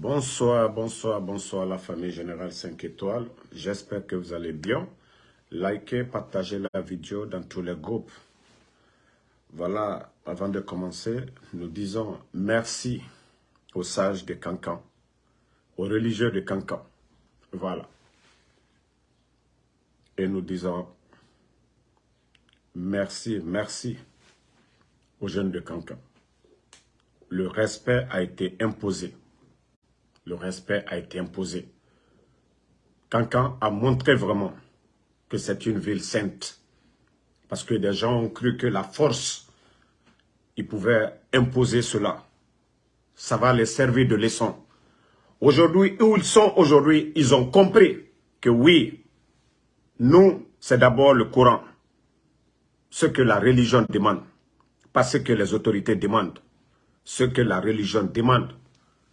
Bonsoir, bonsoir, bonsoir la famille Générale 5 étoiles. J'espère que vous allez bien. Likez, partagez la vidéo dans tous les groupes. Voilà, avant de commencer, nous disons merci aux sages de Cancan, aux religieux de Cancan. Voilà. Et nous disons merci, merci aux jeunes de Cancan. Le respect a été imposé. Le respect a été imposé. Cancan a montré vraiment que c'est une ville sainte. Parce que des gens ont cru que la force, ils pouvaient imposer cela. Ça va les servir de leçon. Aujourd'hui, où ils sont aujourd'hui, ils ont compris que oui, nous, c'est d'abord le Coran. Ce que la religion demande. Pas ce que les autorités demandent. Ce que la religion demande.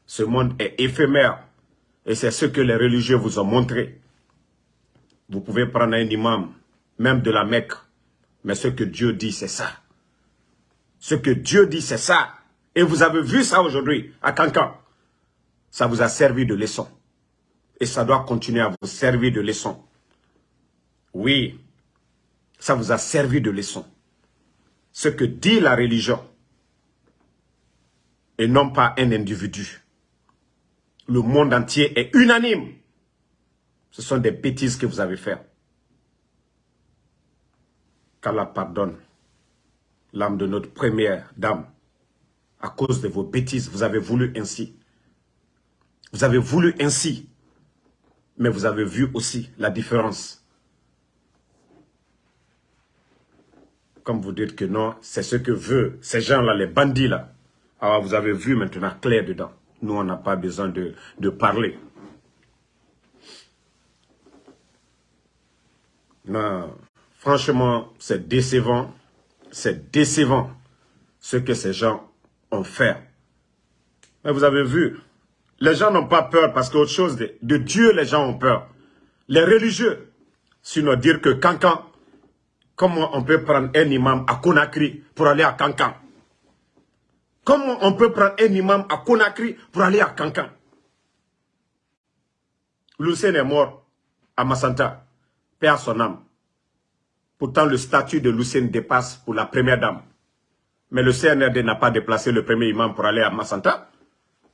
Ce monde est éphémère. Et c'est ce que les religieux vous ont montré. Vous pouvez prendre un imam, même de la Mecque. Mais ce que Dieu dit, c'est ça. Ce que Dieu dit, c'est ça. Et vous avez vu ça aujourd'hui à Cancan. Ça vous a servi de leçon. Et ça doit continuer à vous servir de leçon. Oui, ça vous a servi de leçon. Ce que dit la religion, et non pas un individu. Le monde entier est unanime. Ce sont des bêtises que vous avez faites. Qu'Allah pardonne l'âme de notre première dame. À cause de vos bêtises, vous avez voulu ainsi. Vous avez voulu ainsi. Mais vous avez vu aussi la différence. Comme vous dites que non, c'est ce que veulent ces gens-là, les bandits-là. Alors vous avez vu maintenant clair dedans. Nous, on n'a pas besoin de, parler. Non, franchement, c'est décevant. C'est décevant ce que ces gens ont fait. Mais vous avez vu, les gens n'ont pas peur parce qu'autre chose, de, de, Dieu, les gens ont peur. Les religieux, sinon dire que Cancan, comment on peut prendre un imam à Conakry pour aller à Cancan? Comment on peut prendre un imam à Conakry pour aller à Cancan Lucien est mort à Massanta, père son âme. Pourtant, le statut de Lucien dépasse pour la première dame. Mais le CNRD n'a pas déplacé le premier imam pour aller à Massanta.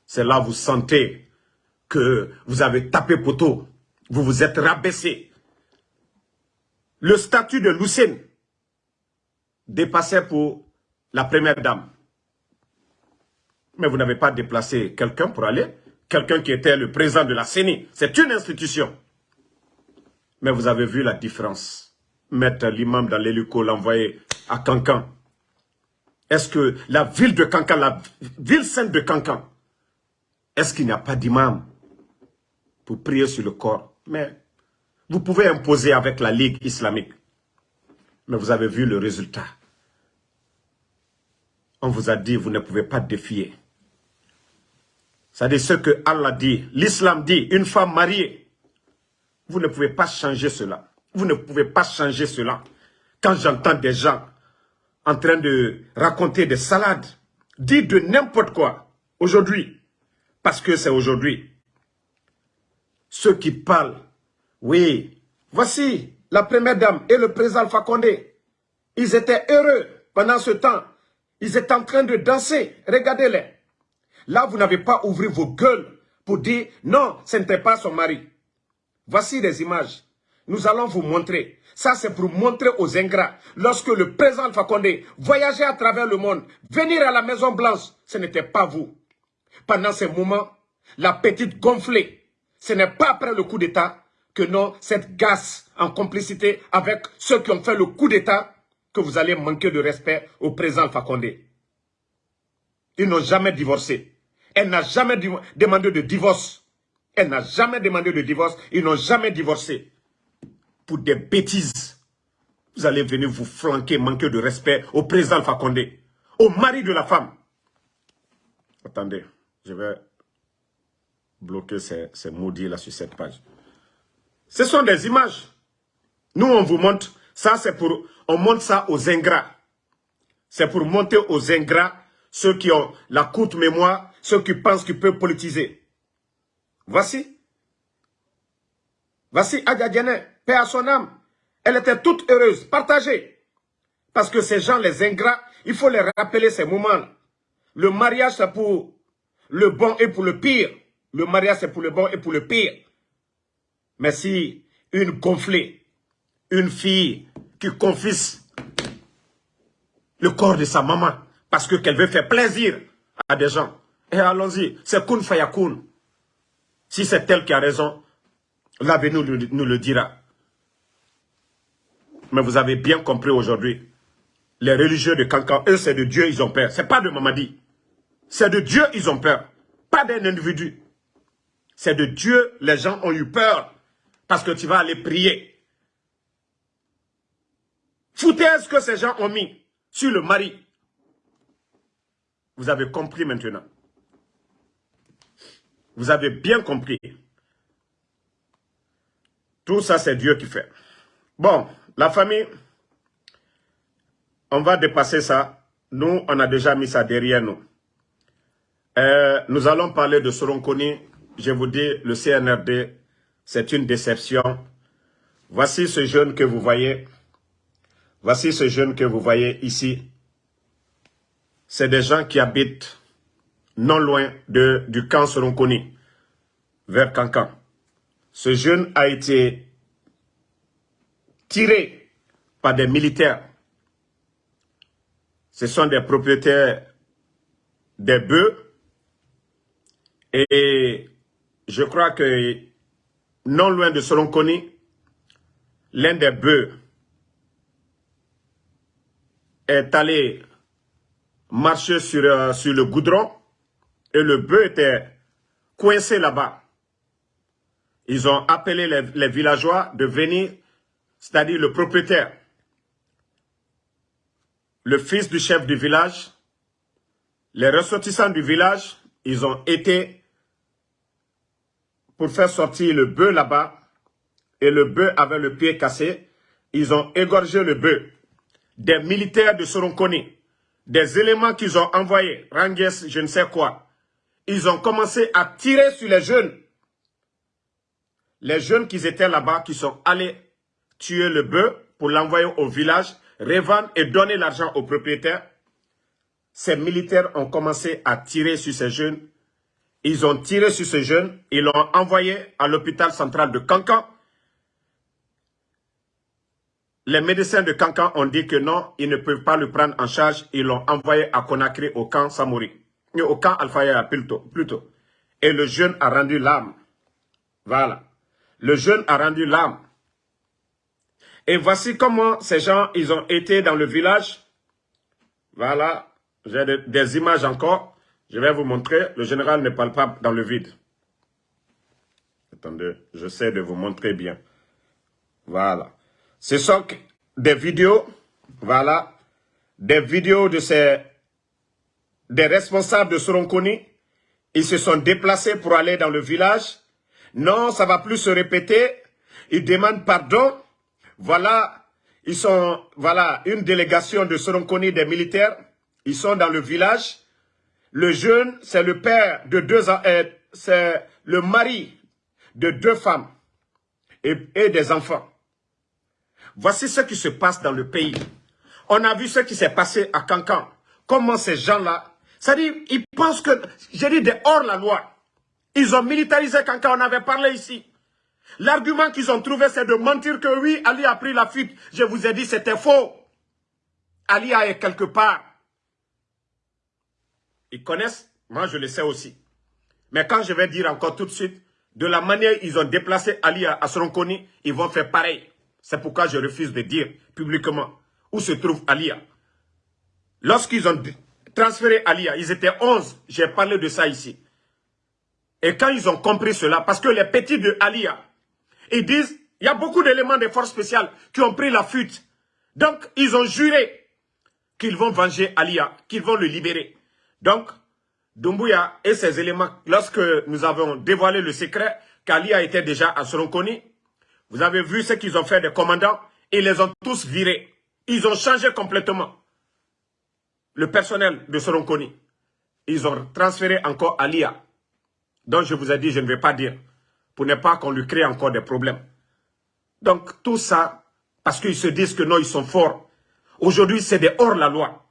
C'est là vous sentez que vous avez tapé poteau. Vous vous êtes rabaissé. Le statut de Lucien dépassait pour la première dame. Mais vous n'avez pas déplacé quelqu'un pour aller. Quelqu'un qui était le président de la CENI. C'est une institution. Mais vous avez vu la différence. Mettre l'imam dans l'hélico, l'envoyer à Cancan. Est-ce que la ville de Cancan, la ville sainte de Cancan, est-ce qu'il n'y a pas d'imam pour prier sur le corps? Mais vous pouvez imposer avec la Ligue islamique. Mais vous avez vu le résultat. On vous a dit, vous ne pouvez pas défier. C'est-à-dire ce que Allah dit, l'islam dit, une femme mariée. Vous ne pouvez pas changer cela. Vous ne pouvez pas changer cela. Quand j'entends des gens en train de raconter des salades, dire de n'importe quoi, aujourd'hui, parce que c'est aujourd'hui, ceux qui parlent, oui, voici la première dame et le président Alpha Condé. Ils étaient heureux pendant ce temps. Ils étaient en train de danser. Regardez-les. Là, vous n'avez pas ouvert vos gueules pour dire non, ce n'était pas son mari. Voici des images. Nous allons vous montrer. Ça, c'est pour montrer aux ingrats. Lorsque le président Alpha Condé voyageait à travers le monde, venir à la Maison Blanche, ce n'était pas vous. Pendant ces moments, la petite gonflée, ce n'est pas après le coup d'État que non, cette gasse en complicité avec ceux qui ont fait le coup d'État, que vous allez manquer de respect au président Alpha Condé. Ils n'ont jamais divorcé. Elle n'a jamais demandé de divorce. Elle n'a jamais demandé de divorce. Ils n'ont jamais divorcé. Pour des bêtises. Vous allez venir vous flanquer, manquer de respect au président Alpha au mari de la femme. Attendez, je vais bloquer ces, ces maudits là sur cette page. Ce sont des images. Nous, on vous montre. Ça, c'est pour... On montre ça aux ingrats. C'est pour monter aux ingrats ceux qui ont la courte mémoire, ceux qui pensent qu'ils peuvent politiser. Voici. Voici Adja paix à son âme. Elle était toute heureuse, partagée. Parce que ces gens, les ingrats, il faut les rappeler ces moments. Le mariage, c'est pour le bon et pour le pire. Le mariage, c'est pour le bon et pour le pire. Mais si une gonflée, une fille qui confisse le corps de sa maman parce qu'elle veut faire plaisir à des gens, et allons-y, c'est kun fayakun. Si c'est elle qui a raison, l'avenir nous le dira. Mais vous avez bien compris aujourd'hui, les religieux de Cancan, eux c'est de Dieu, ils ont peur. C'est pas de Mamadi. C'est de Dieu, ils ont peur. Pas d'un individu. C'est de Dieu, les gens ont eu peur. Parce que tu vas aller prier. Foutaise que ces gens ont mis sur le mari. Vous avez compris maintenant. Vous avez bien compris. Tout ça, c'est Dieu qui fait. Bon, la famille, on va dépasser ça. Nous, on a déjà mis ça derrière nous. Euh, nous allons parler de Soronconi. Je vous dis, le CNRD, c'est une déception. Voici ce jeune que vous voyez. Voici ce jeune que vous voyez ici. C'est des gens qui habitent non loin de, du camp Soronconi, vers Cancan. Ce jeune a été tiré par des militaires. Ce sont des propriétaires des bœufs. Et je crois que non loin de Soronconi, l'un des bœufs est allé marcher sur, euh, sur le goudron et le bœuf était coincé là-bas. Ils ont appelé les, villageois de venir, c'est-à-dire le propriétaire, le fils du chef du village, les ressortissants du village, ils ont été pour faire sortir le bœuf là-bas, et le bœuf avait le pied cassé, ils ont égorgé le bœuf. Des militaires de Soronconi, des éléments qu'ils ont envoyés, Ranges, je ne sais quoi, ils ont commencé à tirer sur les jeunes les jeunes qui étaient là-bas, qui sont allés tuer le bœuf pour l'envoyer au village, revendre et donner l'argent aux propriétaires, ces militaires ont commencé à tirer sur ces jeunes. Ils ont tiré sur ces jeunes, ils l'ont envoyé à l'hôpital central de Cancan. Les médecins de Cancan ont dit que non, ils ne peuvent pas le prendre en charge. Ils l'ont envoyé à Conakry au camp Samori, au camp Alfaya plutôt, plutôt. Et le jeune a rendu l'âme. Voilà le jeune a rendu l'âme. Et voici comment ces gens, ils ont été dans le village. Voilà, j'ai des images encore. Je vais vous montrer. Le général ne parle pas dans le vide. Attendez, j'essaie de vous montrer bien. Voilà. Ce sont des vidéos, voilà, des vidéos de ces, des responsables de Soronconi. Ils se sont déplacés pour aller dans le village non, ça va plus se répéter. Ils demandent pardon. Voilà, ils sont, voilà, une délégation de Soronconi des militaires. Ils sont dans le village. Le jeune, c'est le père de deux, euh, c'est le mari de deux femmes et, et des enfants. Voici ce qui se passe dans le pays. On a vu ce qui s'est passé à Cancan. Comment ces gens-là, c'est-à-dire, ils pensent que, j'ai dit, de hors la loi. Ils ont militarisé quand, on avait parlé ici. L'argument qu'ils ont trouvé, c'est de mentir que oui, Ali a pris la fuite. Je vous ai dit, c'était faux. Ali est quelque part. Ils connaissent, moi je le sais aussi. Mais quand je vais dire encore tout de suite, de la manière ils ont déplacé Ali à Sronkoni, ils vont faire pareil. C'est pourquoi je refuse de dire publiquement où se trouve Alia. Lorsqu'ils ont transféré Alia, ils étaient 11. J'ai parlé de ça ici. Et quand ils ont compris cela, parce que les petits de Alia, ils disent, il y a beaucoup d'éléments des forces spéciales qui ont pris la fuite. Donc, ils ont juré qu'ils vont venger Alia, qu'ils vont le libérer. Donc, Dumbuya et ses éléments, lorsque nous avons dévoilé le secret qu'Alia était déjà à Soronconi, vous avez vu ce qu'ils ont fait des commandants, ils les ont tous virés. Ils ont changé complètement le personnel de Soronconi. Ils ont transféré encore Alia dont je vous ai dit, je ne vais pas dire, pour ne pas qu'on lui crée encore des problèmes. Donc, tout ça, parce qu'ils se disent que non, ils sont forts. Aujourd'hui, c'est des hors-la-loi.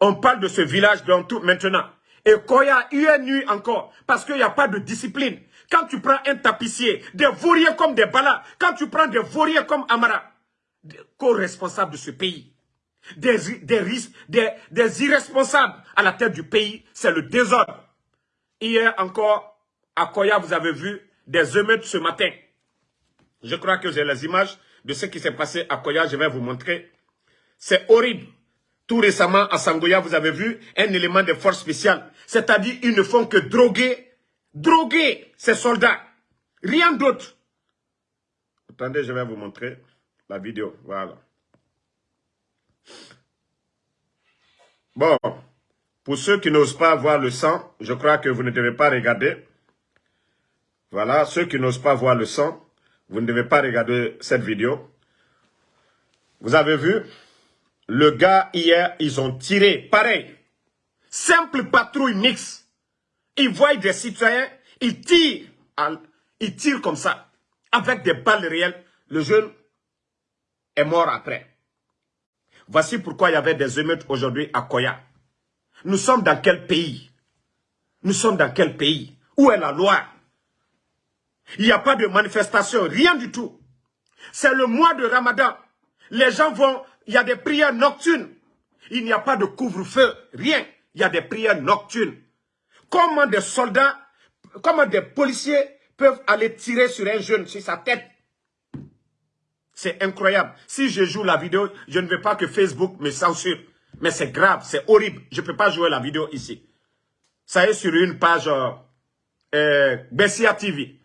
On parle de ce village dans tout maintenant. Et Koya, une nuit encore, parce qu'il n'y a pas de discipline. Quand tu prends un tapissier, des vauriers comme des balas, quand tu prends des vauriers comme Amara, co-responsables de ce pays, des, des, des irresponsables à la tête du pays, c'est le désordre. Hier encore, à Koya, vous avez vu des émeutes ce matin. Je crois que j'ai les images de ce qui s'est passé à Koya, je vais vous montrer. C'est horrible. Tout récemment, à Sangoya, vous avez vu un élément de force spéciale. C'est-à-dire, ils ne font que droguer, droguer ces soldats. Rien d'autre. Attendez, je vais vous montrer la vidéo. Voilà. Bon, pour ceux qui n'osent pas voir le sang, je crois que vous ne devez pas regarder. Voilà, ceux qui n'osent pas voir le sang, vous ne devez pas regarder cette vidéo. Vous avez vu? Le gars, hier, ils ont tiré, pareil. Simple patrouille mixte. Ils voient des citoyens, ils tirent, ils tirent comme ça, avec des balles réelles. Le jeune est mort après. Voici pourquoi il y avait des émeutes aujourd'hui à Koya. Nous sommes dans quel pays? Nous sommes dans quel pays? Où est la loi? Il n'y a pas de manifestation, rien du tout. C'est le mois de Ramadan. Les gens vont, il y a des prières nocturnes. Il n'y a pas de couvre-feu, rien. Il y a des prières nocturnes. Comment des soldats, comment des policiers peuvent aller tirer sur un jeune, sur sa tête? C'est incroyable. Si je joue la vidéo, je ne veux pas que Facebook me censure. Mais c'est grave, c'est horrible. Je ne peux pas jouer la vidéo ici. Ça est sur une page euh, euh, Bessia TV.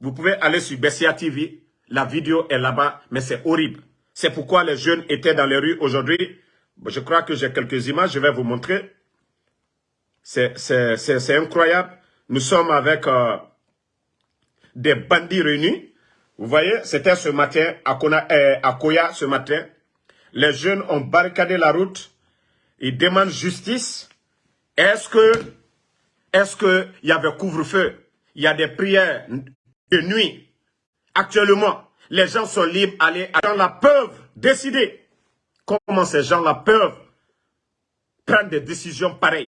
Vous pouvez aller sur Bessia TV. La vidéo est là-bas, mais c'est horrible. C'est pourquoi les jeunes étaient dans les rues aujourd'hui. Je crois que j'ai quelques images, je vais vous montrer. C'est incroyable. Nous sommes avec euh, des bandits réunis. Vous voyez, c'était ce matin à, à Koya ce matin. Les jeunes ont barricadé la route. Ils demandent justice. Est-ce que, est-ce il y avait couvre-feu? Il y a des prières de nuit. Actuellement, les gens sont libres d'aller. Les gens-là peuvent décider. Comment ces gens-là peuvent prendre des décisions pareilles.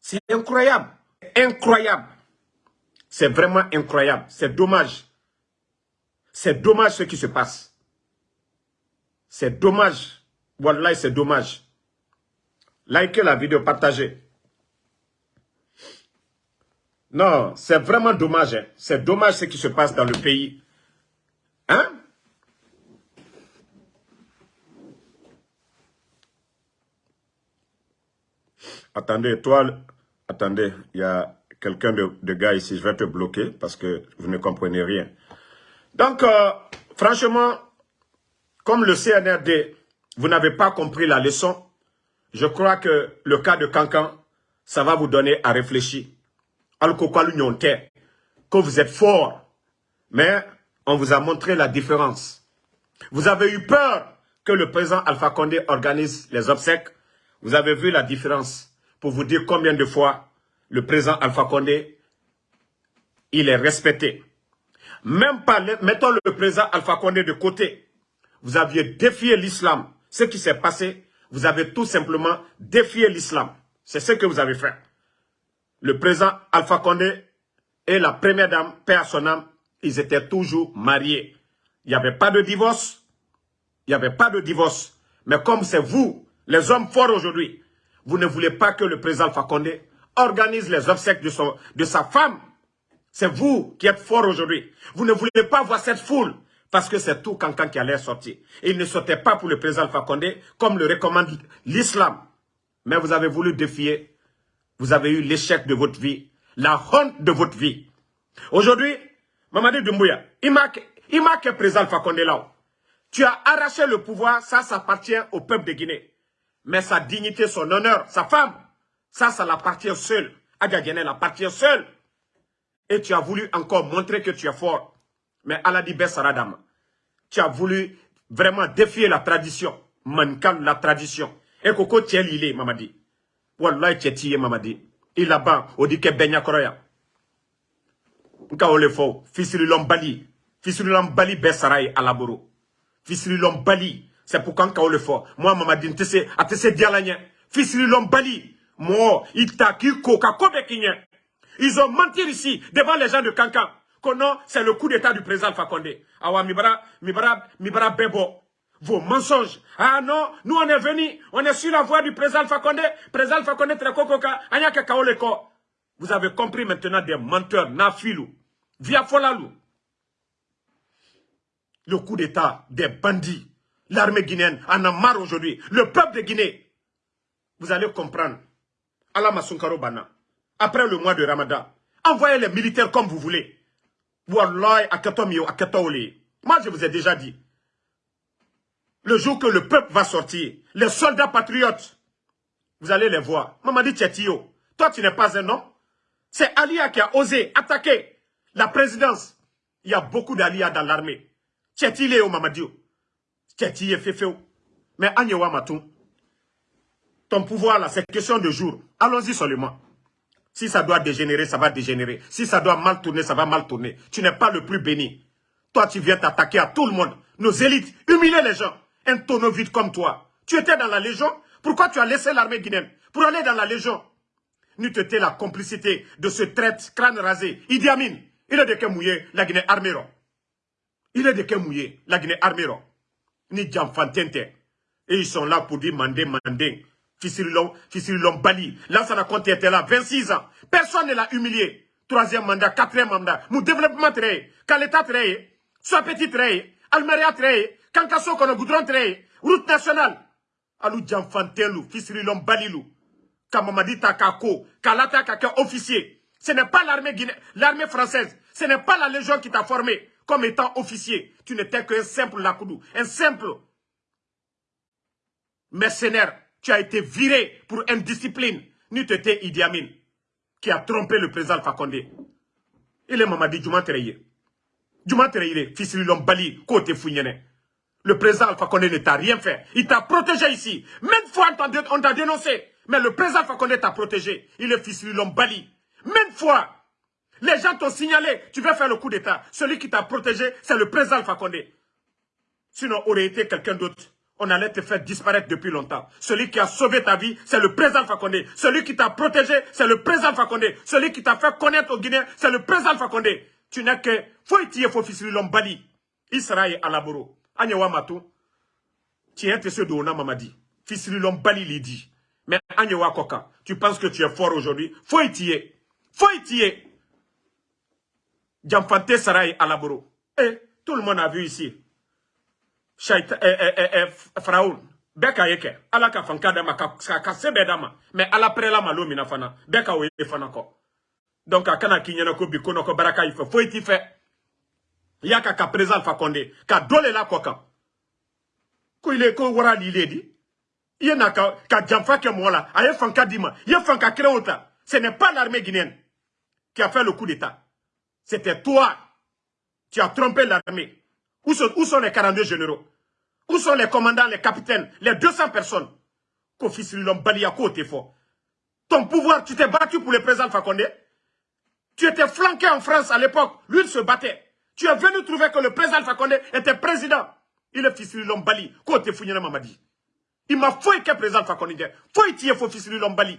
C'est incroyable. Incroyable. C'est vraiment incroyable. C'est dommage. C'est dommage ce qui se passe. C'est dommage. Voilà, c'est dommage. Likez la vidéo, partagez. Non, c'est vraiment dommage. Hein. C'est dommage ce qui se passe dans le pays. Hein? Attendez, toi, attendez, il y a quelqu'un de, gars ici, je vais te bloquer parce que vous ne comprenez rien. Donc, euh, franchement, comme le CNRD, vous n'avez pas compris la leçon, je crois que le cas de Cancan, ça va vous donner à réfléchir. Que vous êtes fort, mais on vous a montré la différence. Vous avez eu peur que le président Alpha Condé organise les obsèques. Vous avez vu la différence pour vous dire combien de fois le président Alpha Condé, il est respecté. Même pas, mettons le président Alpha Condé de côté. Vous aviez défié l'islam. Ce qui s'est passé, vous avez tout simplement défié l'islam. C'est ce que vous avez fait. Le président Alpha Condé et la première dame, père son âme, ils étaient toujours mariés. Il n'y avait pas de divorce. Il n'y avait pas de divorce. Mais comme c'est vous, les hommes forts aujourd'hui, vous ne voulez pas que le président Alpha Condé organise les obsèques de sa femme. C'est vous qui êtes forts aujourd'hui. Vous ne voulez pas voir cette foule parce que c'est tout Cancan qui allait sortir. il ne sortait pas pour le président Alpha comme le recommande l'islam. Mais vous avez voulu défier. Vous avez eu l'échec de votre vie, la honte de votre vie. Aujourd'hui, Mamadi Doumbouya, il marque président Alpha Condé là. Tu as arraché le pouvoir, ça, ça appartient au peuple de Guinée. Mais sa dignité, son honneur, sa femme, ça, ça l'appartient seul. Adia Guinée l'appartient seul. Et tu as voulu encore montrer que tu es fort. Mais Aladi Bessaradam, tu as voulu vraiment défier la tradition. Mankan, la tradition. Et Koko Mamadi. Wallah, Mamadi. i laban o di kɛ bɛɛ ɲakɔrɔ yan n ka o le fɔ fisirilɔnbali fisirilɔnbali bɛɛ sara ye ala bolo fisirilɔnbali c'est pourquoi n ka o le fɔ moi mamadi n tɛ se a tɛ se diala ɲɛ fisirilɔnbali mɔgɔ ils ont menti ici devant les gens de Cancan que non c'est le coup d'état du président Condé awa mibara mibara bɛɛ bɔ vos mensonges. Ah non, nous on est venus, on est sur la voie du président Fakonde. Président Fakonde Trekokoka, Anyake Kaoleko. Vous avez compris maintenant des menteurs, Nafilou, Via Folalou. Le coup d'état des bandits. L'armée guinéenne en a marre aujourd'hui. Le peuple de Guinée. Vous allez comprendre. Allah Masunkaro Bana. Après le mois de Ramadan. Envoyez les militaires comme vous voulez. Moi, je vous ai déjà dit. Le jour que le peuple va sortir, les soldats patriotes, vous allez les voir. Mamadi Tchetio, toi tu n'es pas un homme. C'est Alia qui a osé attaquer la présidence. Il y a beaucoup d'Alia dans l'armée. Tchetio Mamadio. Tchetio Fefeo. Mais Agnewa Matou, ton pouvoir là, c'est question de jour. Allons-y seulement. Si ça doit dégénérer, ça va dégénérer. Si ça doit mal tourner, ça va mal tourner. Tu n'es pas le plus béni. Toi, tu viens t'attaquer à tout le monde. Nos élites, humilier les gens un tonneau vide comme toi. Tu étais dans la Légion. Pourquoi tu as laissé l'armée guinéenne Pour aller dans la Légion. Nous t'étais la complicité de ce traite crâne rasé. Idi Amin, il est de Kemouye, la Guinée arméro? Il est de Kemouye, la Guinée arméro? Ni Djamfantente. Et ils sont là pour dire mandé, mandé. Fissirilon, Bali. Là, ça compte était là, 26 ans. Personne ne l'a humilié. Troisième mandat, quatrième mandat. Mon développement très, l'état très, soit petit très, Almeria très, kankaso kono goudron tre route nationale alu janfantelu fisirilon balilu kamamadi takako kalata kaka officier ce n'est pas l'armée l'armée française ce n'est pas la légion qui t'a formé comme étant officier tu n'étais qu'un simple lakoudou un simple mercenaire tu as été viré pour indiscipline tu étais Idi Amin qui a trompé le président Fakonde il est Mamadi Djuma Tereye Djuma Tereye fisirilon bali côté founyene le président Alpha Condé ne t'a rien fait. Il t'a protégé ici. Même fois, on t'a dénoncé. Mais le président Alpha Condé t'a protégé. Il est fils de l'homme Bali. Même fois, les gens t'ont signalé, tu veux faire le coup d'état. Celui qui t'a protégé, c'est le président Alpha Condé. Sinon, aurait été quelqu'un d'autre. On allait te faire disparaître depuis longtemps. Celui qui a sauvé ta vie, c'est le président Condé. Celui qui t'a protégé, c'est le président Condé. Celui qui t'a fait connaître au Guinéens, c'est le président Condé. Tu n'es que... Faut y faut fils de l'homme Bali. Israël à Laboro. Anyewa Matou, tu es Dona Mamadi. Fisrilom Bali l'a dit. Mais Anyewa Koka, tu penses que tu es fort aujourd'hui? Y tirer. Djamfante Sarai Alaboro. Eh, tout le monde a vu ici. Shaita, eh, eh, eh, eh. Beka yeke. Ala ka fanka dama, ka, ka sebe dama. Mais ala prela malo mina fana. Beka oye fana. Donc, a kana ko bikono ko baraka ife. Faut y tirer yaka ka président Alpha Condé ka dole la koka ko ile ko wara li ledi yena ka ka jamfa ke mola aye fanka ye fanka ce n'est pas l'armée guinéenne qui a fait le coup d'état c'était toi tu as trompé l'armée où sont, les 42 généraux? Où sont les commandants les capitaines les 200 personnes? Kofi Srilom Baliako t'es fort ton pouvoir tu t'es battu pour le président Condé tu étais flanqué en France à l'époque lui il se battait tu es venu trouver que le président Condé était président. Il est de Lombali. Côté Founyana Mamadi. Il m'a fouillé que président Condé. Fouille es fils de Lombali.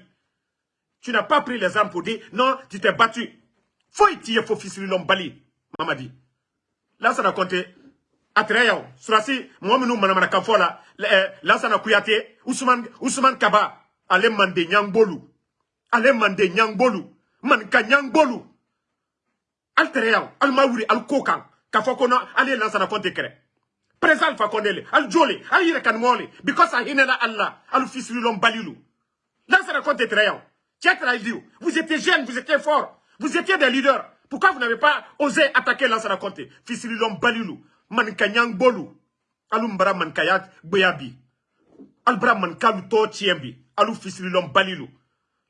Tu n'as pas pris les armes pour dire non, tu t'es battu. Fouille es fils de Lombali. Mamadi. Là, ça a compté. Atreyaw, surasi, moi, nous, manamana kafola, là, ça a kuyate, Ousmane, Ousmane Kaba, allez mande Nyangbolu. Allez mande Nyangbolu. Manka Nyangbolu al tereyaw al mawuri al kokan. Ka fɔ ko ale lansana kɔnte kɛrɛ président alpha kɔnele al jole al yɛrɛ kan mɔle because a hinɛla allah al fisirilɔn balilu lansana kɔnte vous étiez jeune vous étiez fort. Vous étiez des leaders. Pourquoi vous n'avez pas osé attaquer lansana kɔnte fisirilɔn balilu manika ɲangbolu alu mbara manikaya gbeya bi. Al bara manikalu tɔ tiɲɛ bi. Alu fisirilɔn balilu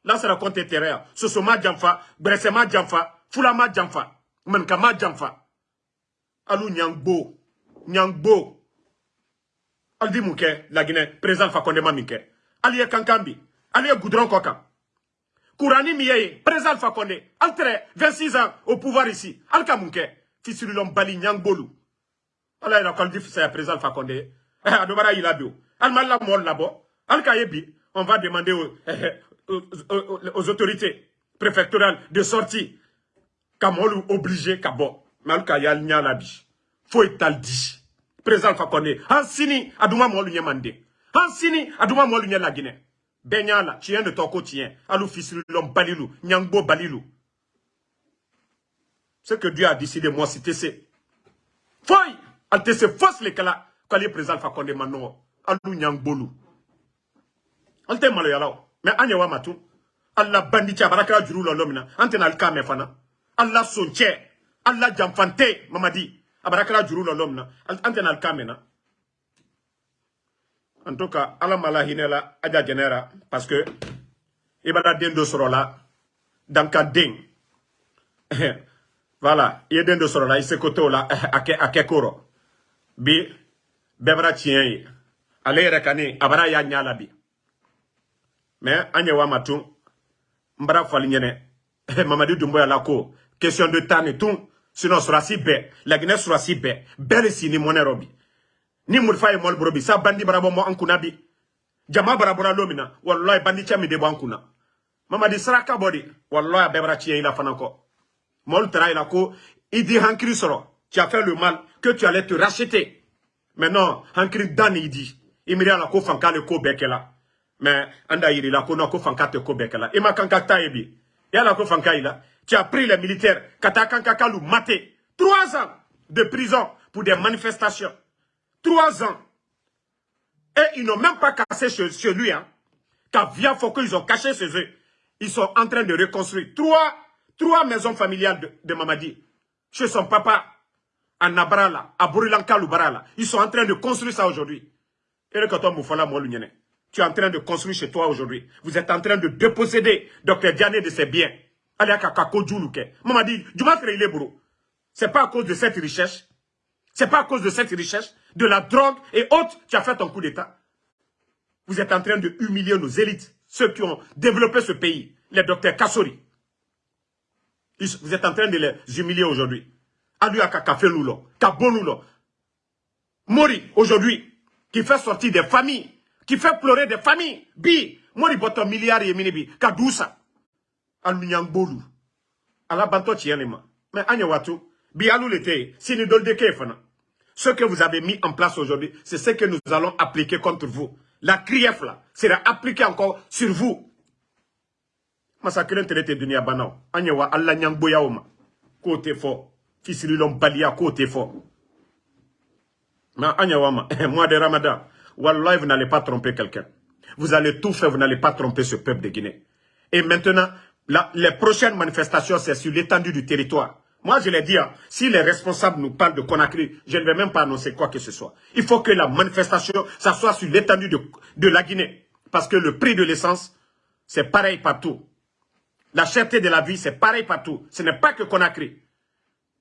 lansana kɔnte tereya sosoma janfa gbɛrɛsɛma janfa fulama janfa man kama jamfa alu nyangbo nyangbo aldi muke la Guinée président Fakonde ma minke ali kankambi ali goudron Miye, président Altre, 26 ans au pouvoir ici. Alka Munke, Fissulilom Bali Nyangbolou. Allah a Alpha Condé. Eh, a on va demander eh, aux, aux, autorités préfectorales de sortir. Kamolu obligé Kabo. Faut dit. Président Molu Nyamande. Hansini, Adouma Molu la Guinée. Benyala, tien de ton quotidien. Alou l'homme balilou, nyangbo balilou. Ce que Dieu a décidé, moi, c'était c'est. Foy! Alte se force les kala. Kali président Fakonde mano. Alou nyangbolu. Alte malo yalao. Mais anya wa matu. Allah bandit baraka juru lomina. Ante na alka fana. Allah sonche. Allah jamfante. Mamadi. Abaraka juru lomina. Ante na en tout cas ala hinela aja genera parce que ibada den soro la dans ka den voilà il den do soro la la ake koro bi bebra tien ale yɛrɛ kani abara ya nyala bi. Mais anye wa matu mbara fali nyene. Mamadi dumbo ya la ko question de temps et tout sinon surasi bɛɛ laginɛ surasi bɛɛ bɛɛ le sini mɔnɛ robi. Ni murifa ye mɔli borobi sa bandi barabɔ mɔ an kunna bi. Jama lo min na wallahi bandi cɛ min de bɔ an mamadi saraka bɔ de wallahi a bɛɛ bara tiɲɛ i la la ko tu as fait le mal que tu allais te racheter mais non hankiri dan ni i di i miiri a la ko fanka le ko bɛɛ kɛla mais an da yiri la ko non ko fanka tɛ ko bɛɛ kɛla i ma kan ka ta ye bi yala ko fanka i la tu as pris les militaires ka taa kan ka kalu mater trois ans de prison pour des manifestations Trois ans. Et ils n'ont même pas cassé chez, lui. Hein. Car via Foucault, ils ont caché chez eux. Ils sont en train de reconstruire trois, trois maisons familiales de, de Mamadi. Chez son papa, à Nabrala, à Burilanka Lubarala. Ils sont en train de construire ça aujourd'hui. Tu es en train de construire chez toi aujourd'hui. Vous êtes en train de déposséder Dr Diane de ses biens. Allez à du il est C'est pas à cause de cette richesse. C'est pas à cause de cette richesse de la drogue et autres, tu as fait ton coup d'État. Vous êtes en train de humilier nos élites, ceux qui ont développé ce pays, les docteurs Kassori. Vous êtes en train de les humilier aujourd'hui. Aluaka Kafelulo, Kabonulo. Mori, aujourd'hui, qui fait sortir des familles, qui fait pleurer des familles. Bi, Mori boto milliard et minibi, Kadousa. Alunyangbolou. Ala banto tienema. Mais Anyawatu, bi alou l'été, sinidol de kefana. Ce que vous avez mis en place aujourd'hui, c'est ce que nous allons appliquer contre vous. La CRIEF, là, sera appliquée encore sur vous. Massacre traité dunia banao. Anyewa Allah nyangboya oma. Côté fort. Fisirilom balia côté fort. Mais Anyewa ma, mois de Ramadan. Wallah, vous n'allez pas tromper quelqu'un. Vous allez tout faire, vous n'allez pas tromper ce peuple de Guinée. Et maintenant, les prochaines manifestations, c'est sur l'étendue du territoire. Moi, je l'ai dit, hein, si les responsables nous parlent de Conakry, je ne vais même pas annoncer quoi que ce soit. Il faut que la manifestation, ça soit sur l'étendue de, de la Guinée. Parce que le prix de l'essence, c'est pareil partout. La cherté de la vie, c'est pareil partout. Ce n'est pas que Conakry.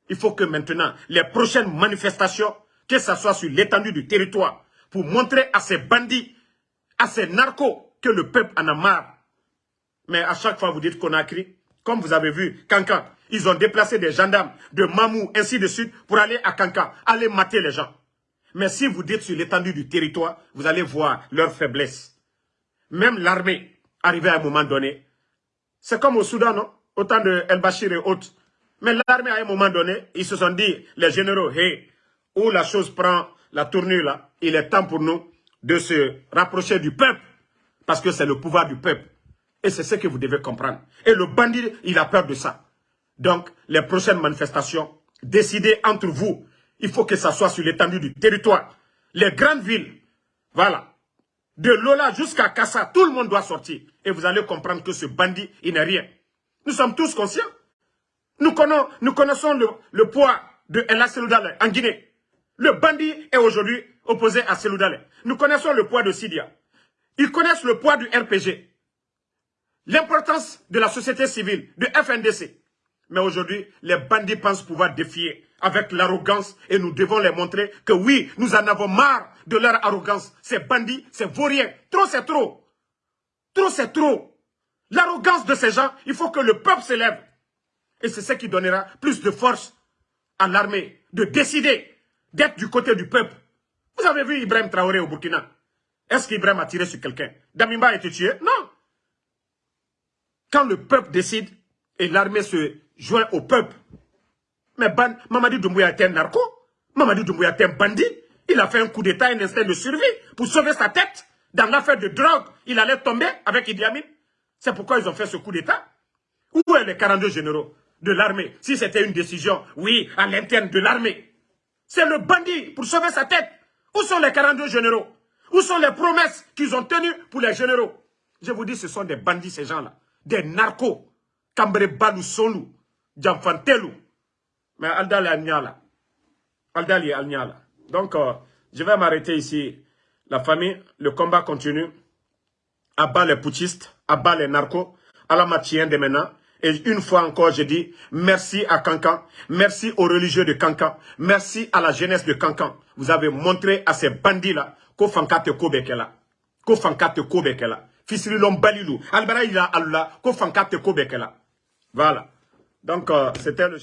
Il faut que maintenant, les prochaines manifestations, que ce soit sur l'étendue du territoire, pour montrer à ces bandits, à ces narcos, que le peuple en a marre. Mais à chaque fois, vous dites Conakry, comme vous avez vu, Cancan, ils ont déplacé des gendarmes de Mamou, ainsi de suite, pour aller à Cancan, aller mater les gens. Mais si vous dites sur l'étendue du territoire, vous allez voir leur faiblesse. Même l'armée, arrivée à un moment donné, c'est comme au Soudan, non? Autant de El-Bashir et autres. Mais l'armée, à un moment donné, ils se sont dit, les généraux, hey, où la chose prend la tournure là, il est temps pour nous de se rapprocher du peuple. Parce que c'est le pouvoir du peuple. Et c'est ce que vous devez comprendre. Et le bandit, il a peur de ça. Donc, les prochaines manifestations, décidez entre vous. Il faut que ça soit sur l'étendue du territoire. Les grandes villes, voilà. De Lola jusqu'à Kassa, tout le monde doit sortir. Et vous allez comprendre que ce bandit, il n'est rien. Nous sommes tous conscients. Nous connaissons, le, poids de Ella Seloudale en Guinée. Le bandit est aujourd'hui opposé à Seloudale. Nous connaissons le poids de Sidia. Ils connaissent le poids du RPG. L'importance de la société civile, de FNDC. Mais aujourd'hui, les bandits pensent pouvoir défier avec l'arrogance et nous devons les montrer que oui, nous en avons marre de leur arrogance. Ces bandits, ces vauriens, trop c'est trop. Trop c'est trop. L'arrogance de ces gens, il faut que le peuple s'élève. Et c'est ce qui donnera plus de force à l'armée de décider d'être du côté du peuple. Vous avez vu Ibrahim Traoré au Burkina? Est-ce qu'Ibrahim a tiré sur quelqu'un? Damimba a été tué? Non. Quand le peuple décide et l'armée se joint au peuple, mais ban, Mamadi Doumbouya était un narco, Mamadi Doumbouya était un bandit, il a fait un coup d'état, un instinct de survie pour sauver sa tête. Dans l'affaire de drogue, il allait tomber avec Idi Amin. C'est pourquoi ils ont fait ce coup d'état. Où sont les 42 généraux? De l'armée Si c'était une décision, oui, à l'interne de l'armée. C'est le bandit pour sauver sa tête. Où sont les 42 généraux? Où sont les promesses qu'ils ont tenues pour les généraux? Je vous dis, ce sont des bandits, ces gens-là. Des narcos. Cambre Balou Solou. Djamfantelou. Mais Aldal est là. Aldal est là. Donc, euh, je vais m'arrêter ici. La famille, le combat continue. Abat les putschistes, abat les narcos, à la matière de maintenant. Et une fois encore, je dis merci à Cancan, merci aux religieux de Cancan, merci à la jeunesse de Cancan. Vous avez montré à ces bandits-là qu'au fankate kobekela, qu'au fankate kobekela. Fisrilom balilou, albara ila Allah, qu'au fankate kobekela. Voilà. Donc, euh, c'était le...